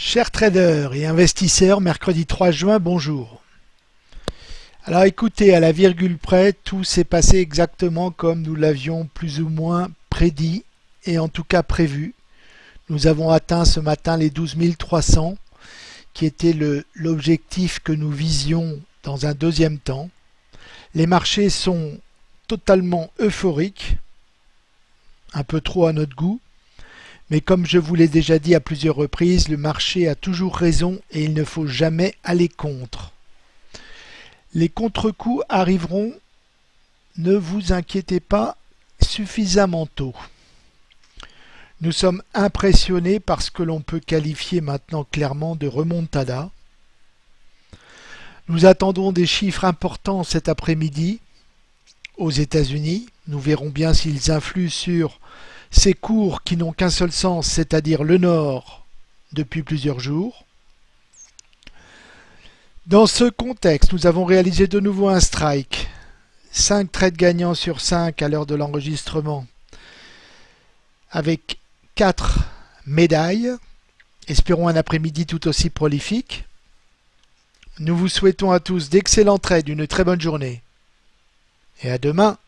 Chers traders et investisseurs, mercredi 3 juin, bonjour. Alors écoutez, à la virgule près, tout s'est passé exactement comme nous l'avions plus ou moins prédit et en tout cas prévu. Nous avons atteint ce matin les 12 300 qui était l'objectif que nous visions dans un deuxième temps. Les marchés sont totalement euphoriques, un peu trop à notre goût, mais comme je vous l'ai déjà dit à plusieurs reprises, le marché a toujours raison et il ne faut jamais aller contre. Les contre-coups arriveront, ne vous inquiétez pas, suffisamment tôt. Nous sommes impressionnés par ce que l'on peut qualifier maintenant clairement de remontada. Nous attendons des chiffres importants cet après-midi aux États-Unis. Nous verrons bien s'ils influent sur ces cours qui n'ont qu'un seul sens, c'est-à-dire le nord, depuis plusieurs jours. Dans ce contexte, nous avons réalisé de nouveau un strike. 5 trades gagnants sur 5 à l'heure de l'enregistrement, avec 4 médailles. Espérons un après-midi tout aussi prolifique. Nous vous souhaitons à tous d'excellents trades, une très bonne journée. Et à demain